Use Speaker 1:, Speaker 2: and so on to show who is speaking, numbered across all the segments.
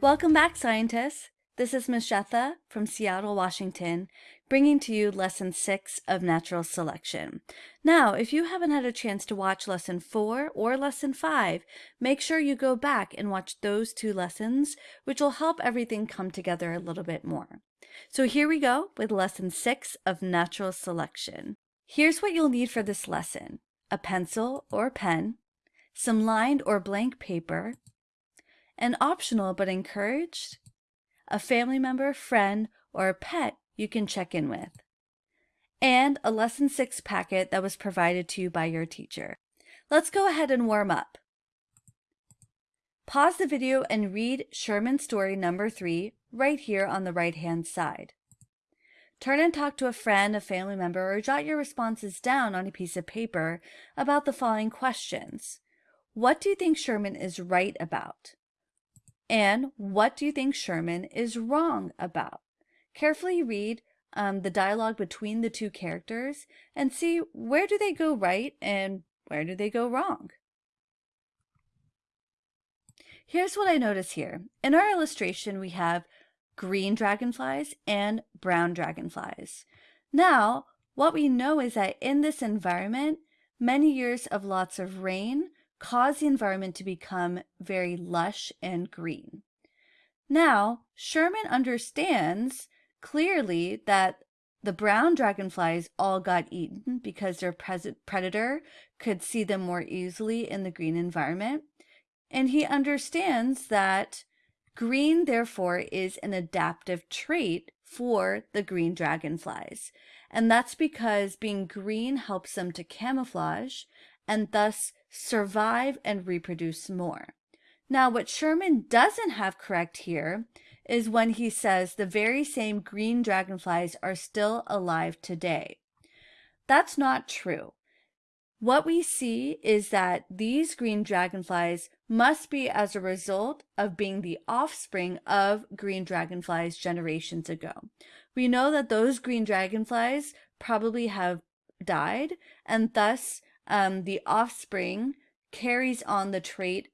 Speaker 1: Welcome back, scientists. This is Ms. Shetha from Seattle, Washington, bringing to you Lesson 6 of Natural Selection. Now, if you haven't had a chance to watch Lesson 4 or Lesson 5, make sure you go back and watch those two lessons, which will help everything come together a little bit more. So here we go with Lesson 6 of Natural Selection. Here's what you'll need for this lesson. A pencil or pen, some lined or blank paper, an optional but encouraged, a family member, friend, or a pet you can check in with, and a Lesson 6 packet that was provided to you by your teacher. Let's go ahead and warm up. Pause the video and read Sherman story number 3 right here on the right-hand side. Turn and talk to a friend, a family member, or jot your responses down on a piece of paper about the following questions. What do you think Sherman is right about? And what do you think Sherman is wrong about? Carefully read um, the dialogue between the two characters and see where do they go right and where do they go wrong. Here's what I notice here. In our illustration, we have green dragonflies and brown dragonflies. Now, what we know is that in this environment, many years of lots of rain cause the environment to become very lush and green. Now, Sherman understands clearly that the brown dragonflies all got eaten because their predator could see them more easily in the green environment. And he understands that green, therefore, is an adaptive trait for the green dragonflies. And that's because being green helps them to camouflage and thus survive and reproduce more. Now, what Sherman doesn't have correct here is when he says the very same green dragonflies are still alive today. That's not true. What we see is that these green dragonflies must be as a result of being the offspring of green dragonflies generations ago. We know that those green dragonflies probably have died and thus um, the offspring carries on the trait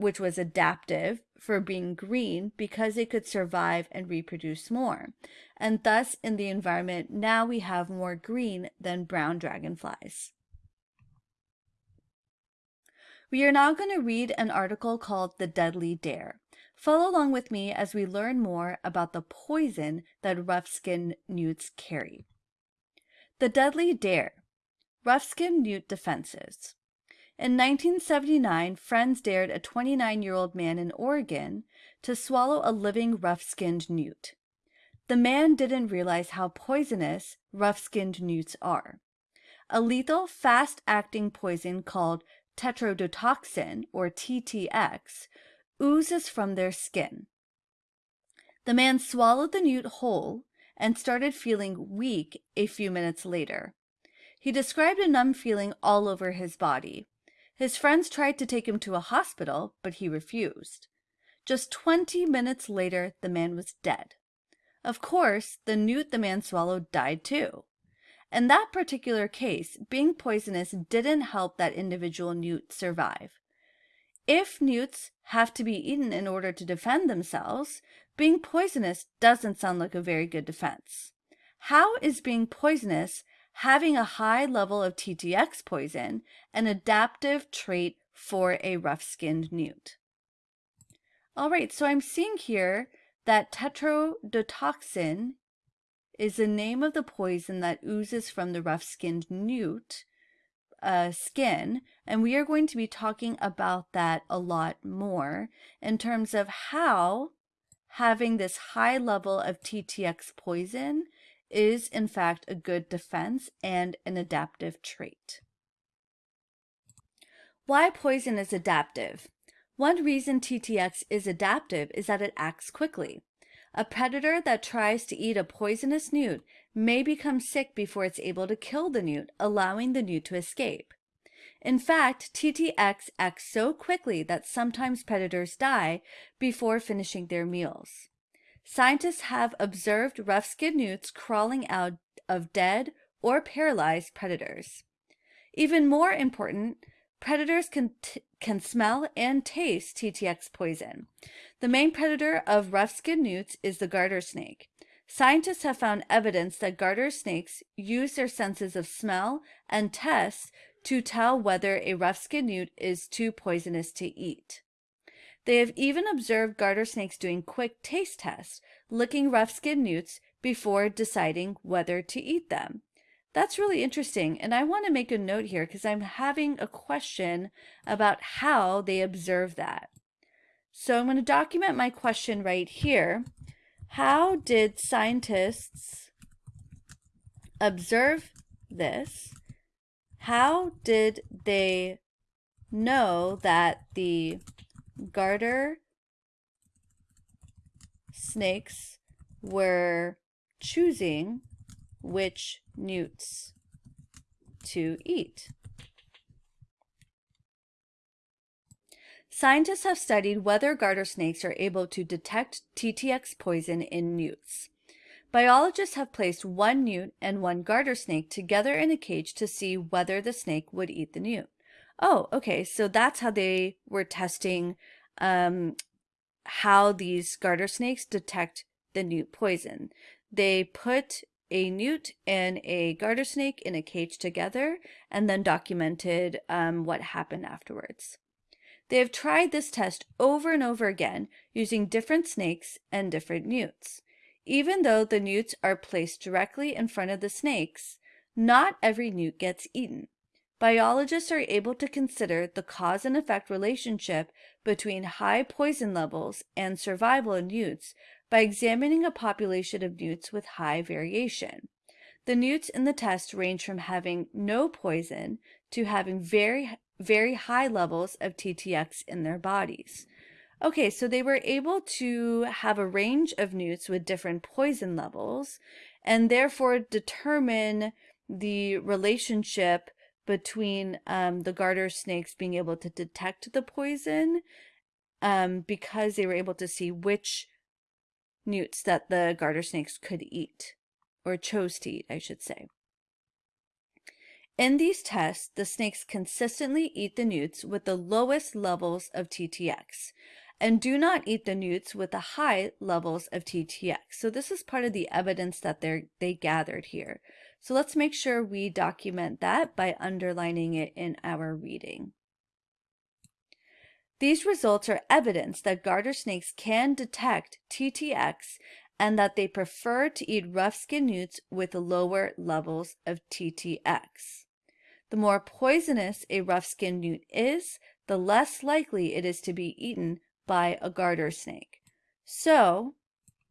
Speaker 1: which was adaptive for being green because it could survive and reproduce more. And thus in the environment, now we have more green than brown dragonflies. We are now going to read an article called The Deadly Dare. Follow along with me as we learn more about the poison that rough-skinned newts carry. The Deadly Dare Rough-skinned newt defenses. In 1979, friends dared a 29-year-old man in Oregon to swallow a living rough-skinned newt. The man didn't realize how poisonous rough-skinned newts are. A lethal, fast-acting poison called tetrodotoxin, or TTX, oozes from their skin. The man swallowed the newt whole and started feeling weak a few minutes later. He described a numb feeling all over his body. His friends tried to take him to a hospital, but he refused. Just 20 minutes later, the man was dead. Of course, the newt the man swallowed died too. In that particular case, being poisonous didn't help that individual newt survive. If newts have to be eaten in order to defend themselves, being poisonous doesn't sound like a very good defense. How is being poisonous having a high level of TTX poison, an adaptive trait for a rough-skinned newt. All right, so I'm seeing here that tetrodotoxin is the name of the poison that oozes from the rough-skinned newt uh, skin, and we are going to be talking about that a lot more in terms of how having this high level of TTX poison is in fact a good defense and an adaptive trait. Why poison is adaptive? One reason TTX is adaptive is that it acts quickly. A predator that tries to eat a poisonous newt may become sick before it's able to kill the newt, allowing the newt to escape. In fact, TTX acts so quickly that sometimes predators die before finishing their meals. Scientists have observed rough-skinned newts crawling out of dead or paralyzed predators. Even more important, predators can, can smell and taste TTX poison. The main predator of rough-skinned newts is the garter snake. Scientists have found evidence that garter snakes use their senses of smell and taste to tell whether a rough-skinned newt is too poisonous to eat. They have even observed garter snakes doing quick taste tests, licking rough-skinned newts before deciding whether to eat them. That's really interesting. And I want to make a note here because I'm having a question about how they observe that. So I'm going to document my question right here. How did scientists observe this? How did they know that the garter snakes were choosing which newts to eat. Scientists have studied whether garter snakes are able to detect TTX poison in newts. Biologists have placed one newt and one garter snake together in a cage to see whether the snake would eat the newt. Oh, okay, so that's how they were testing um, how these garter snakes detect the newt poison. They put a newt and a garter snake in a cage together and then documented um, what happened afterwards. They have tried this test over and over again using different snakes and different newts. Even though the newts are placed directly in front of the snakes, not every newt gets eaten. Biologists are able to consider the cause and effect relationship between high poison levels and survival in newts by examining a population of newts with high variation. The newts in the test range from having no poison to having very, very high levels of TTX in their bodies. Okay, so they were able to have a range of newts with different poison levels and therefore determine the relationship between um, the garter snakes being able to detect the poison um, because they were able to see which newts that the garter snakes could eat, or chose to eat, I should say. In these tests, the snakes consistently eat the newts with the lowest levels of TTX and do not eat the newts with the high levels of TTX. So this is part of the evidence that they they gathered here. So let's make sure we document that by underlining it in our reading. These results are evidence that garter snakes can detect TTX and that they prefer to eat rough-skinned newts with lower levels of TTX. The more poisonous a rough-skinned newt is, the less likely it is to be eaten by a garter snake. So,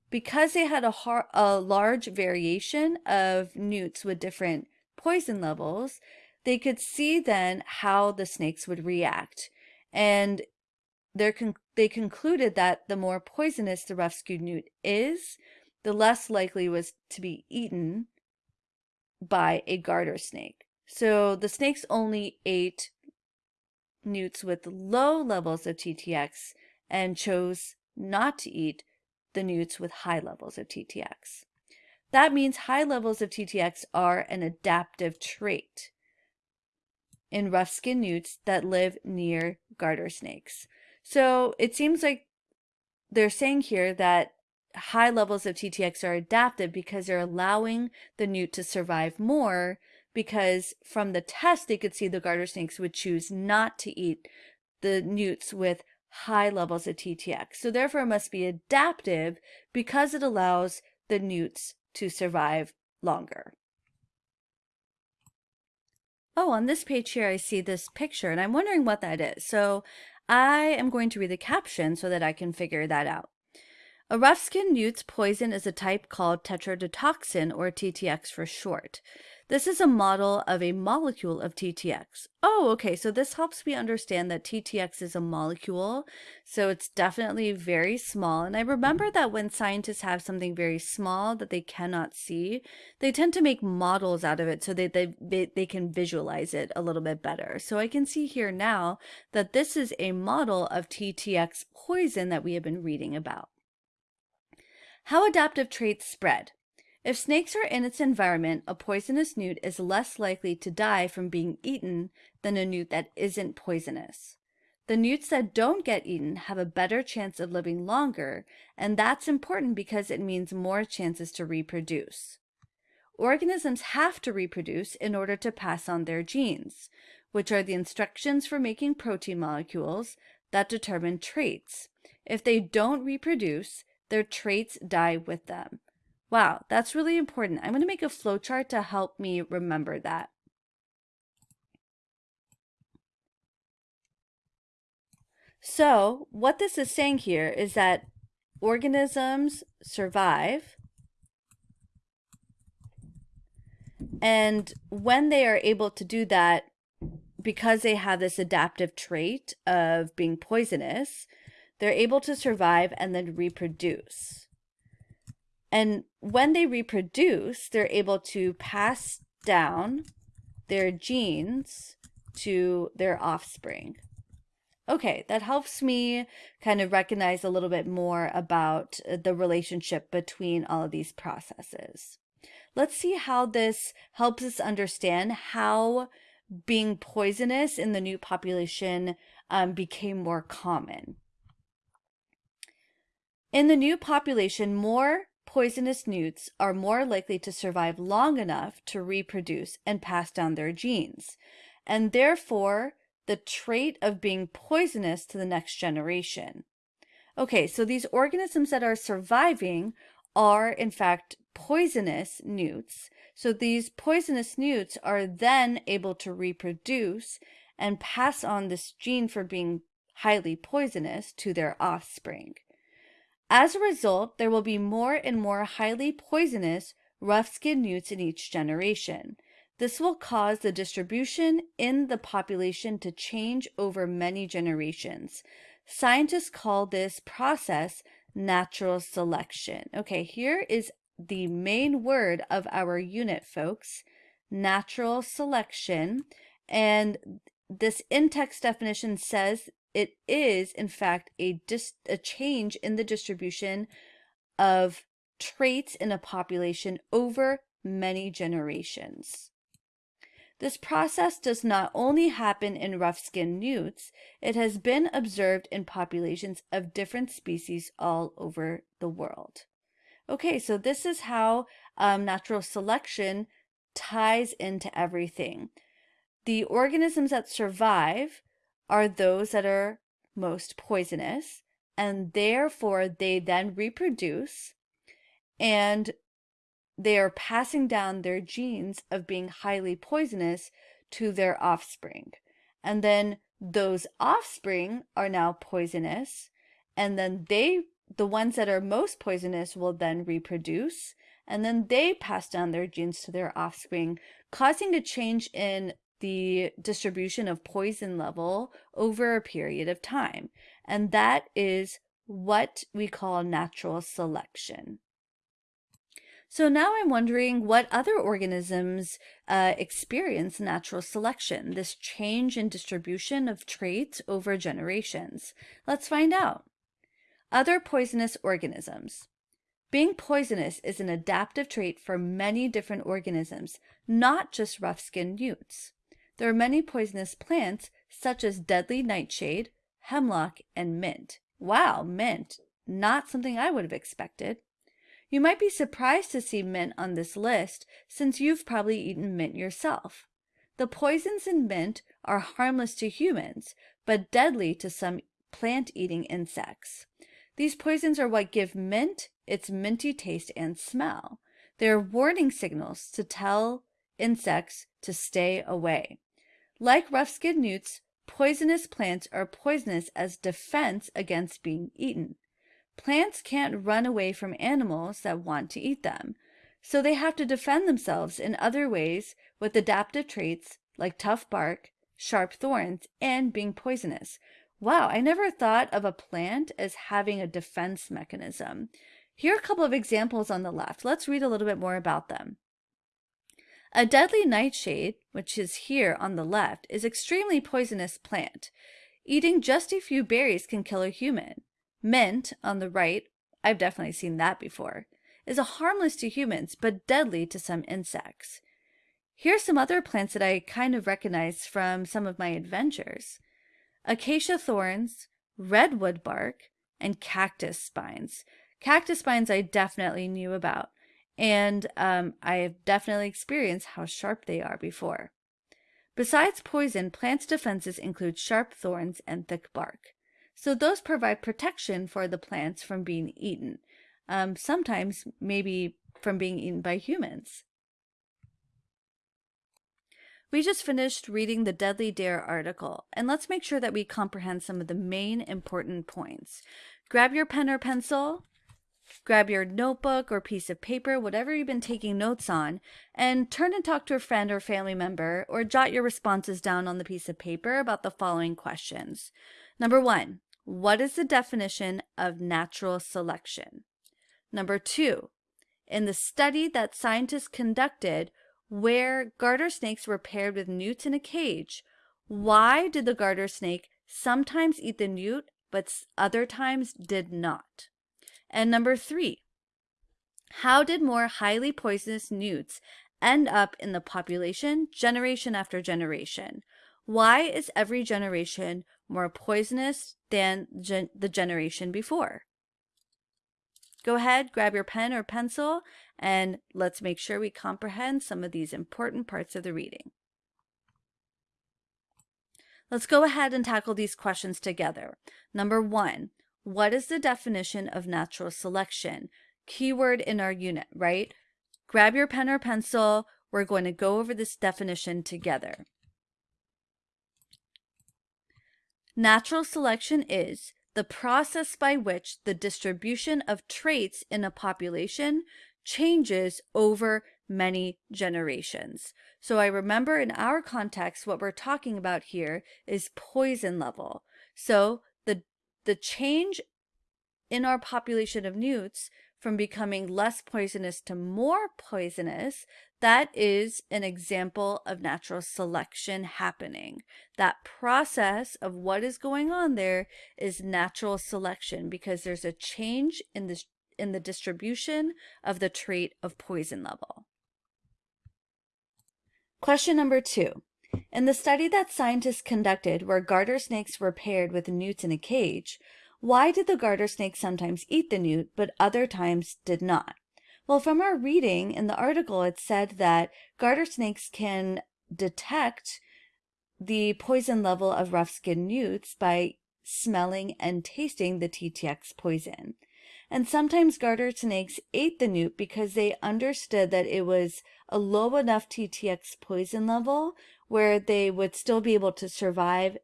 Speaker 1: because they had a, a large variation of newts with different poison levels, they could see then how the snakes would react. And con they concluded that the more poisonous the rough-skinned newt is, the less likely was to be eaten by a garter snake. So the snakes only ate newts with low levels of TTX and chose not to eat the newts with high levels of TTX. That means high levels of TTX are an adaptive trait in rough-skinned newts that live near garter snakes. So it seems like they're saying here that high levels of TTX are adaptive because they're allowing the newt to survive more because from the test they could see the garter snakes would choose not to eat the newts with high levels of TTX. So therefore it must be adaptive because it allows the newts to survive longer. Oh, on this page here, I see this picture and I'm wondering what that is. So I am going to read the caption so that I can figure that out. A rough-skinned newt's poison is a type called tetrodotoxin, or TTX for short. This is a model of a molecule of TTX. Oh, okay, so this helps me understand that TTX is a molecule, so it's definitely very small. And I remember that when scientists have something very small that they cannot see, they tend to make models out of it so that they, they, they can visualize it a little bit better. So I can see here now that this is a model of TTX poison that we have been reading about. How adaptive traits spread. If snakes are in its environment, a poisonous newt is less likely to die from being eaten than a newt that isn't poisonous. The newts that don't get eaten have a better chance of living longer, and that's important because it means more chances to reproduce. Organisms have to reproduce in order to pass on their genes, which are the instructions for making protein molecules that determine traits. If they don't reproduce, their traits die with them. Wow, that's really important. I'm going to make a flowchart to help me remember that. So what this is saying here is that organisms survive and when they are able to do that, because they have this adaptive trait of being poisonous, they're able to survive and then reproduce. And when they reproduce, they're able to pass down their genes to their offspring. Okay, that helps me kind of recognize a little bit more about uh, the relationship between all of these processes. Let's see how this helps us understand how being poisonous in the new population um, became more common. In the new population, more poisonous newts are more likely to survive long enough to reproduce and pass down their genes, and therefore the trait of being poisonous to the next generation. Okay, so these organisms that are surviving are in fact poisonous newts. So these poisonous newts are then able to reproduce and pass on this gene for being highly poisonous to their offspring. As a result, there will be more and more highly poisonous rough-skinned newts in each generation. This will cause the distribution in the population to change over many generations. Scientists call this process natural selection. Okay, here is the main word of our unit, folks, natural selection. And this in-text definition says it is, in fact, a, a change in the distribution of traits in a population over many generations. This process does not only happen in rough-skinned newts, it has been observed in populations of different species all over the world. Okay, so this is how um, natural selection ties into everything. The organisms that survive are those that are most poisonous, and therefore they then reproduce and they are passing down their genes of being highly poisonous to their offspring. And then those offspring are now poisonous. And then they, the ones that are most poisonous, will then reproduce. And then they pass down their genes to their offspring, causing a change in the distribution of poison level over a period of time. And that is what we call natural selection. So now I'm wondering what other organisms uh, experience natural selection, this change in distribution of traits over generations. Let's find out. Other poisonous organisms. Being poisonous is an adaptive trait for many different organisms, not just rough-skinned newts. There are many poisonous plants, such as deadly nightshade, hemlock, and mint. Wow, mint. Not something I would have expected. You might be surprised to see mint on this list since you've probably eaten mint yourself. The poisons in mint are harmless to humans, but deadly to some plant-eating insects. These poisons are what give mint its minty taste and smell. They are warning signals to tell insects to stay away. Like rough-skinned newts, poisonous plants are poisonous as defense against being eaten. Plants can't run away from animals that want to eat them, so they have to defend themselves in other ways with adaptive traits like tough bark, sharp thorns, and being poisonous. Wow, I never thought of a plant as having a defense mechanism. Here are a couple of examples on the left. Let's read a little bit more about them. A deadly nightshade, which is here on the left, is extremely poisonous plant. Eating just a few berries can kill a human. Mint, on the right, I've definitely seen that before, is harmless to humans but deadly to some insects. Here's some other plants that I kind of recognize from some of my adventures. Acacia thorns, redwood bark, and cactus spines. Cactus spines I definitely knew about, and um, I have definitely experienced how sharp they are before. Besides poison, plants' defenses include sharp thorns and thick bark. So those provide protection for the plants from being eaten, um, sometimes maybe from being eaten by humans. We just finished reading the Deadly Dare article, and let's make sure that we comprehend some of the main important points. Grab your pen or pencil, grab your notebook or piece of paper, whatever you've been taking notes on, and turn and talk to a friend or family member, or jot your responses down on the piece of paper about the following questions. Number one, what is the definition of natural selection? Number two, in the study that scientists conducted, where garter snakes were paired with newts in a cage, why did the garter snake sometimes eat the newt but other times did not? And number three, how did more highly poisonous newts end up in the population generation after generation? Why is every generation more poisonous than gen the generation before? Go ahead, grab your pen or pencil, and let's make sure we comprehend some of these important parts of the reading. Let's go ahead and tackle these questions together. Number one, what is the definition of natural selection? Keyword in our unit, right? Grab your pen or pencil. We're going to go over this definition together. Natural selection is the process by which the distribution of traits in a population changes over many generations. So I remember in our context, what we're talking about here is poison level. So the, change in our population of newts from becoming less poisonous to more poisonous, that is an example of natural selection happening. That process of what is going on there is natural selection because there's a change in the, in the distribution of the trait of poison level. Question number two. In the study that scientists conducted where garter snakes were paired with newts in a cage, why did the garter snake sometimes eat the newt, but other times did not? Well, from our reading in the article, it said that garter snakes can detect the poison level of rough-skinned newts by smelling and tasting the TTX poison. And sometimes garter snakes ate the newt because they understood that it was a low enough TTX poison level where they would still be able to survive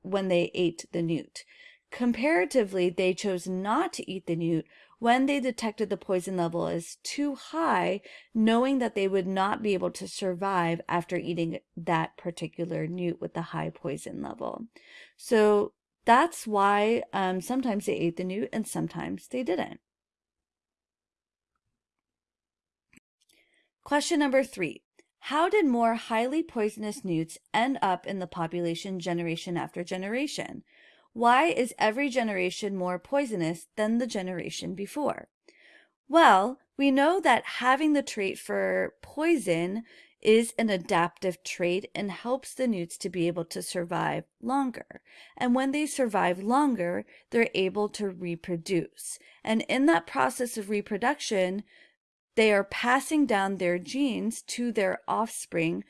Speaker 1: when they ate the newt. Comparatively, they chose not to eat the newt when they detected the poison level as too high, knowing that they would not be able to survive after eating that particular newt with the high poison level. So that's why um, sometimes they ate the newt and sometimes they didn't. Question number three. How did more highly poisonous newts end up in the population generation after generation? Why is every generation more poisonous than the generation before? Well, we know that having the trait for poison is an adaptive trait and helps the newts to be able to survive longer. And when they survive longer, they're able to reproduce. And in that process of reproduction, they are passing down their genes to their offspring,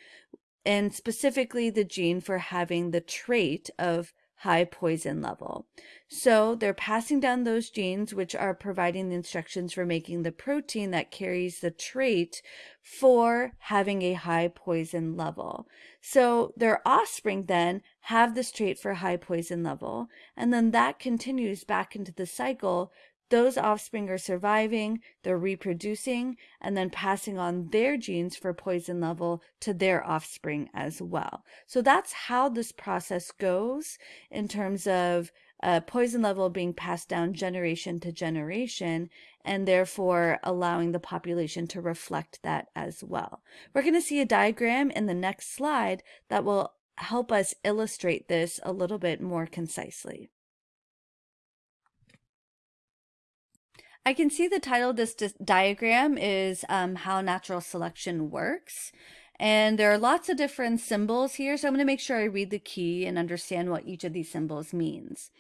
Speaker 1: and specifically the gene for having the trait of high poison level. So they're passing down those genes, which are providing the instructions for making the protein that carries the trait for having a high poison level. So their offspring then have this trait for high poison level, and then that continues back into the cycle those offspring are surviving, they're reproducing, and then passing on their genes for poison level to their offspring as well. So that's how this process goes in terms of uh, poison level being passed down generation to generation and therefore allowing the population to reflect that as well. We're going to see a diagram in the next slide that will help us illustrate this a little bit more concisely. I can see the title of this diagram is um, how natural selection works. And there are lots of different symbols here, so I'm going to make sure I read the key and understand what each of these symbols means.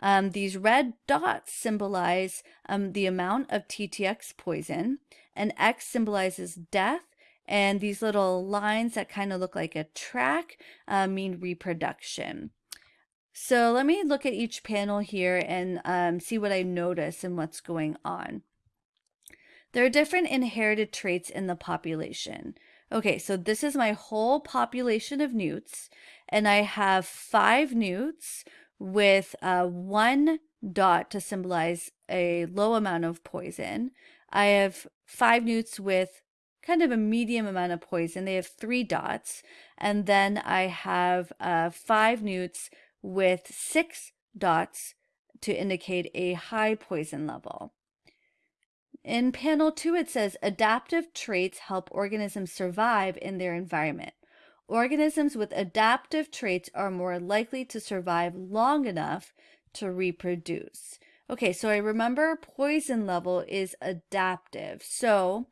Speaker 1: Um, these red dots symbolize um, the amount of TTX poison, and X symbolizes death, and these little lines that kind of look like a track uh, mean reproduction. So let me look at each panel here and um, see what I notice and what's going on. There are different inherited traits in the population. Okay, so this is my whole population of newts, and I have five newts with uh, one dot to symbolize a low amount of poison. I have five newts with kind of a medium amount of poison. They have three dots. And then I have uh, five newts with six dots to indicate a high poison level. In panel two, it says adaptive traits help organisms survive in their environment. Organisms with adaptive traits are more likely to survive long enough to reproduce. Okay, so I remember poison level is adaptive. So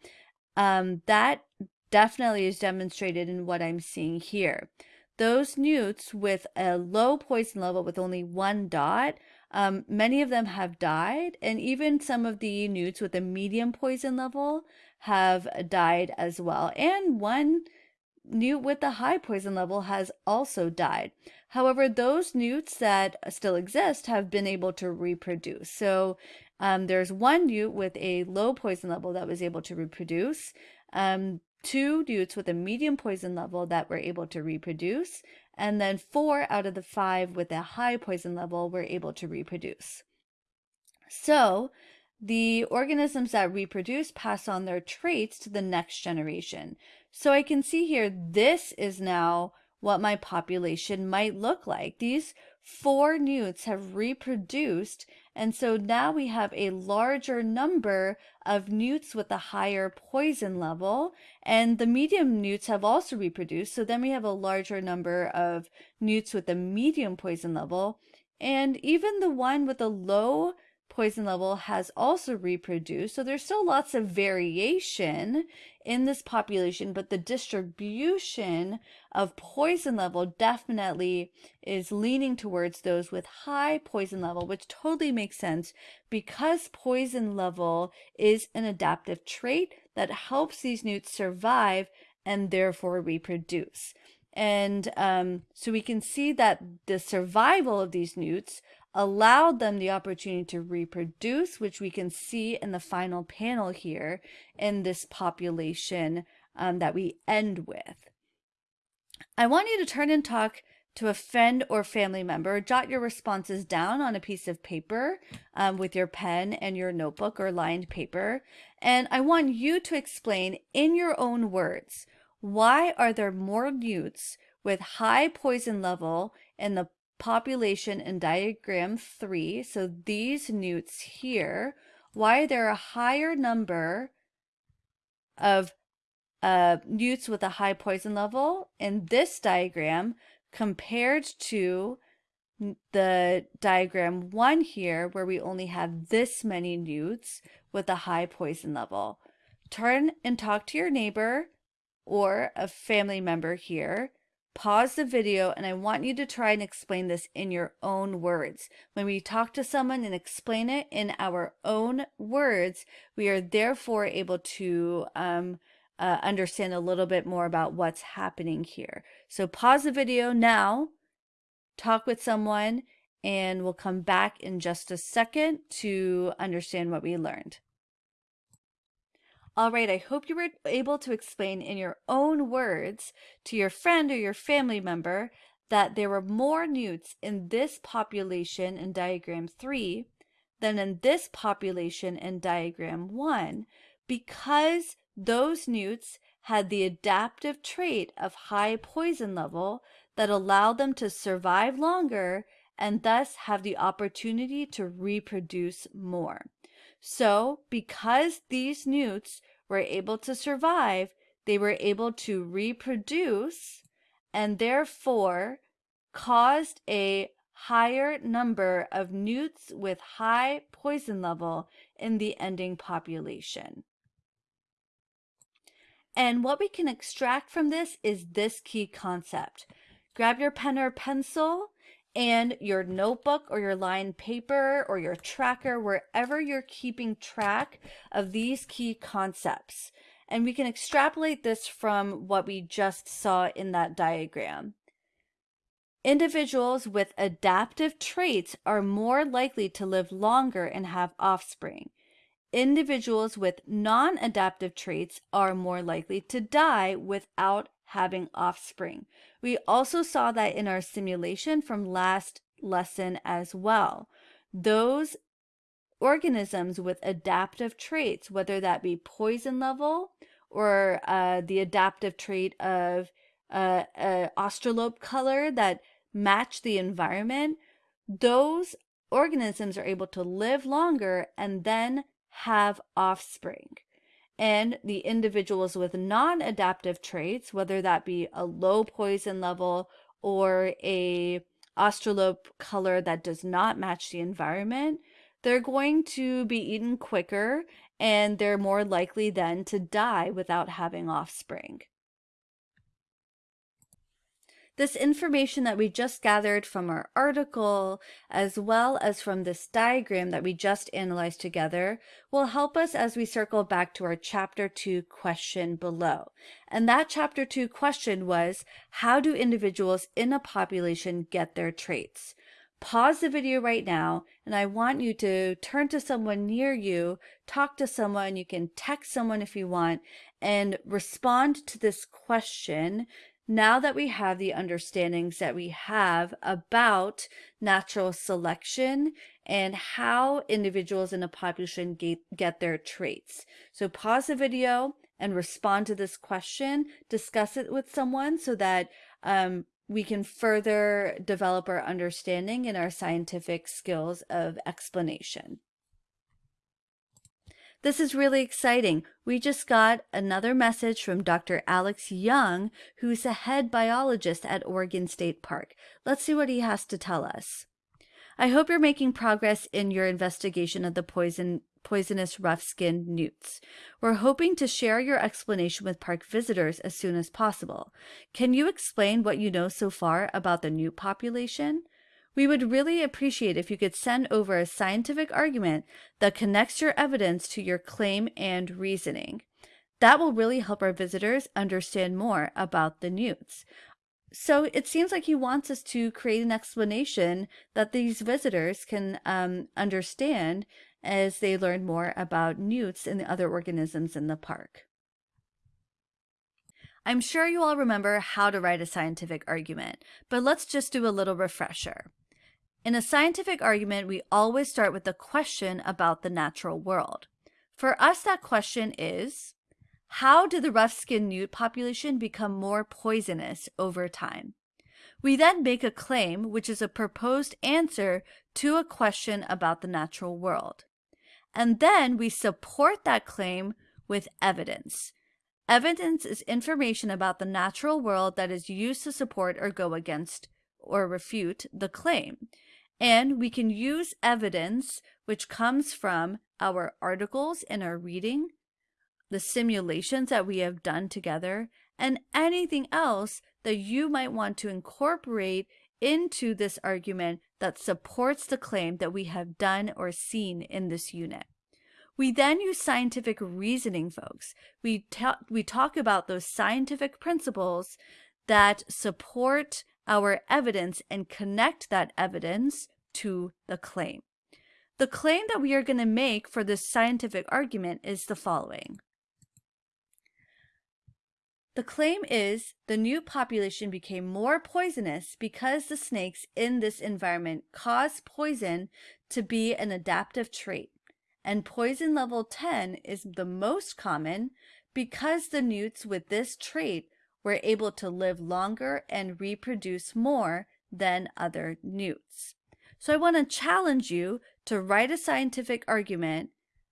Speaker 1: um, that definitely is demonstrated in what I'm seeing here. Those newts with a low poison level with only one dot, um, many of them have died, and even some of the newts with a medium poison level have died as well. And one newt with a high poison level has also died. However, those newts that still exist have been able to reproduce. So um, there's one newt with a low poison level that was able to reproduce. Um, two newts with a medium poison level that were able to reproduce, and then four out of the five with a high poison level were able to reproduce. So the organisms that reproduce pass on their traits to the next generation. So I can see here, this is now what my population might look like. These four newts have reproduced and so now we have a larger number of newts with a higher poison level and the medium newts have also reproduced. So then we have a larger number of newts with a medium poison level and even the one with a low poison level has also reproduced. So there's still lots of variation in this population, but the distribution of poison level definitely is leaning towards those with high poison level, which totally makes sense because poison level is an adaptive trait that helps these newts survive and therefore reproduce. And um, so we can see that the survival of these newts allowed them the opportunity to reproduce, which we can see in the final panel here in this population um, that we end with. I want you to turn and talk to a friend or family member. Jot your responses down on a piece of paper um, with your pen and your notebook or lined paper. And I want you to explain in your own words, why are there more newts with high poison level in the population in diagram three. So these newts here, why are there a higher number of uh, newts with a high poison level in this diagram compared to the diagram one here where we only have this many newts with a high poison level. Turn and talk to your neighbor or a family member here pause the video and I want you to try and explain this in your own words. When we talk to someone and explain it in our own words, we are therefore able to um, uh, understand a little bit more about what's happening here. So pause the video now, talk with someone, and we'll come back in just a second to understand what we learned. All right, I hope you were able to explain in your own words to your friend or your family member that there were more newts in this population in diagram 3 than in this population in diagram 1 because those newts had the adaptive trait of high poison level that allowed them to survive longer and thus have the opportunity to reproduce more. So because these newts were able to survive, they were able to reproduce and therefore caused a higher number of newts with high poison level in the ending population. And what we can extract from this is this key concept. Grab your pen or pencil and your notebook or your lined paper or your tracker, wherever you're keeping track of these key concepts. And we can extrapolate this from what we just saw in that diagram. Individuals with adaptive traits are more likely to live longer and have offspring. Individuals with non-adaptive traits are more likely to die without having offspring. We also saw that in our simulation from last lesson as well. Those organisms with adaptive traits, whether that be poison level or uh, the adaptive trait of uh, uh, australope color that match the environment, those organisms are able to live longer and then have offspring. And the individuals with non-adaptive traits, whether that be a low poison level or a australope color that does not match the environment, they're going to be eaten quicker and they're more likely then to die without having offspring. This information that we just gathered from our article, as well as from this diagram that we just analyzed together, will help us as we circle back to our chapter 2 question below. And that chapter 2 question was, how do individuals in a population get their traits? Pause the video right now, and I want you to turn to someone near you, talk to someone, you can text someone if you want, and respond to this question now that we have the understandings that we have about natural selection and how individuals in a population get, get their traits. So pause the video and respond to this question, discuss it with someone so that um, we can further develop our understanding and our scientific skills of explanation. This is really exciting. We just got another message from Dr. Alex Young, who's a head biologist at Oregon State Park. Let's see what he has to tell us. I hope you're making progress in your investigation of the poison poisonous rough-skinned newts. We're hoping to share your explanation with park visitors as soon as possible. Can you explain what you know so far about the newt population? We would really appreciate if you could send over a scientific argument that connects your evidence to your claim and reasoning. That will really help our visitors understand more about the newts. So it seems like he wants us to create an explanation that these visitors can um, understand as they learn more about newts and the other organisms in the park. I'm sure you all remember how to write a scientific argument, but let's just do a little refresher. In a scientific argument, we always start with a question about the natural world. For us, that question is, how did the rough-skinned newt population become more poisonous over time? We then make a claim, which is a proposed answer to a question about the natural world. And then we support that claim with evidence. Evidence is information about the natural world that is used to support or go against or refute the claim. And we can use evidence which comes from our articles in our reading, the simulations that we have done together, and anything else that you might want to incorporate into this argument that supports the claim that we have done or seen in this unit. We then use scientific reasoning, folks. We, ta we talk about those scientific principles that support our evidence and connect that evidence to the claim. The claim that we are going to make for this scientific argument is the following. The claim is the new population became more poisonous because the snakes in this environment cause poison to be an adaptive trait. And poison level 10 is the most common because the newts with this trait were able to live longer and reproduce more than other newts. So I want to challenge you to write a scientific argument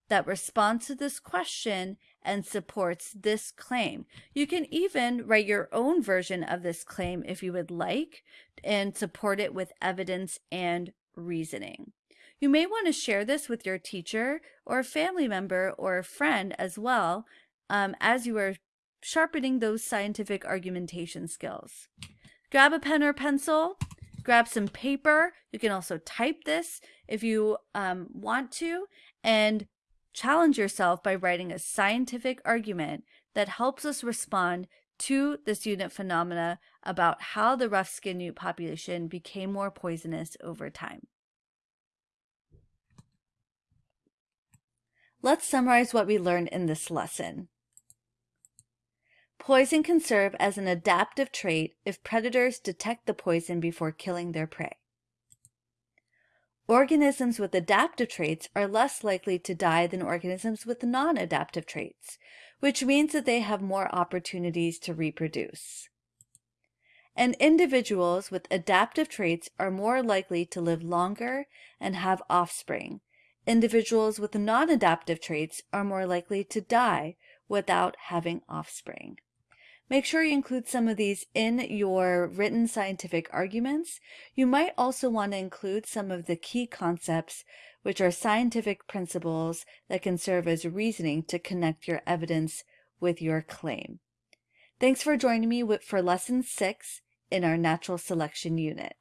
Speaker 1: that responds to this question and supports this claim. You can even write your own version of this claim if you would like and support it with evidence and reasoning. You may want to share this with your teacher or a family member or a friend as well um, as you are sharpening those scientific argumentation skills. Grab a pen or pencil, grab some paper. You can also type this if you um, want to, and challenge yourself by writing a scientific argument that helps us respond to this unit phenomena about how the rough skin newt population became more poisonous over time. Let's summarize what we learned in this lesson. Poison can serve as an adaptive trait if predators detect the poison before killing their prey. Organisms with adaptive traits are less likely to die than organisms with non-adaptive traits, which means that they have more opportunities to reproduce. And individuals with adaptive traits are more likely to live longer and have offspring. Individuals with non-adaptive traits are more likely to die without having offspring. Make sure you include some of these in your written scientific arguments. You might also want to include some of the key concepts, which are scientific principles that can serve as reasoning to connect your evidence with your claim. Thanks for joining me for lesson six in our natural selection unit.